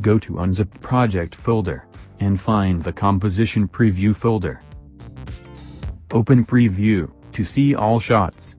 Go to Unzipped Project folder, and find the Composition Preview folder. Open Preview, to see all shots.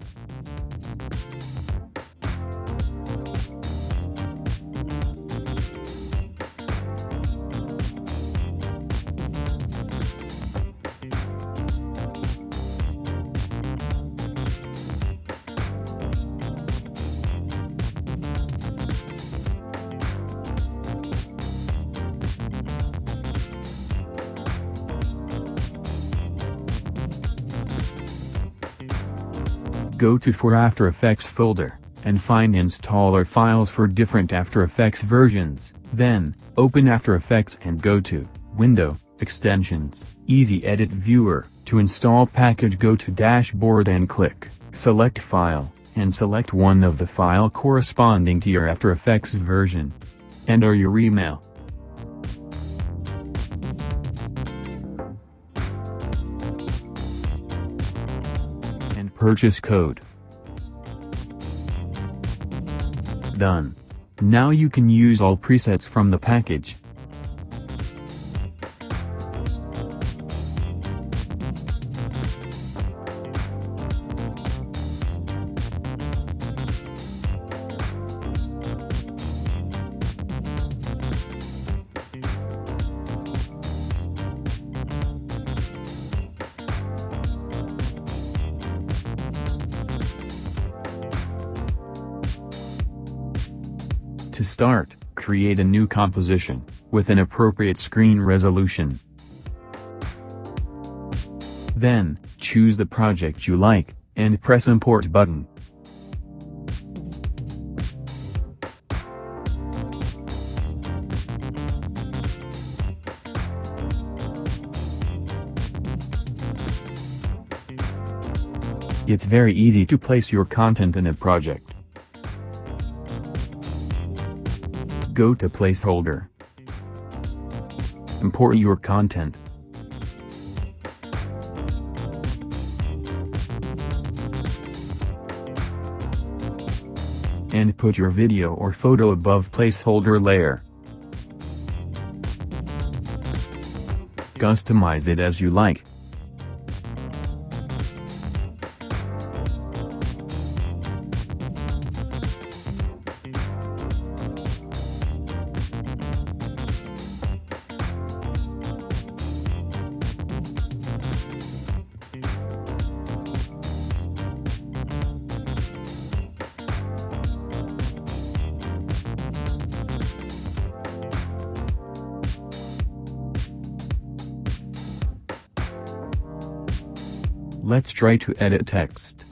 Go to For After Effects folder, and find installer files for different After Effects versions. Then, open After Effects and go to Window, Extensions, Easy Edit Viewer. To install package go to Dashboard and click Select File, and select one of the file corresponding to your After Effects version. Enter your email. Purchase code. Done. Now you can use all presets from the package. To start, create a new composition, with an appropriate screen resolution. Then, choose the project you like, and press import button. It's very easy to place your content in a project. Go to placeholder. Import your content. And put your video or photo above placeholder layer. Customize it as you like. Let's try to edit text.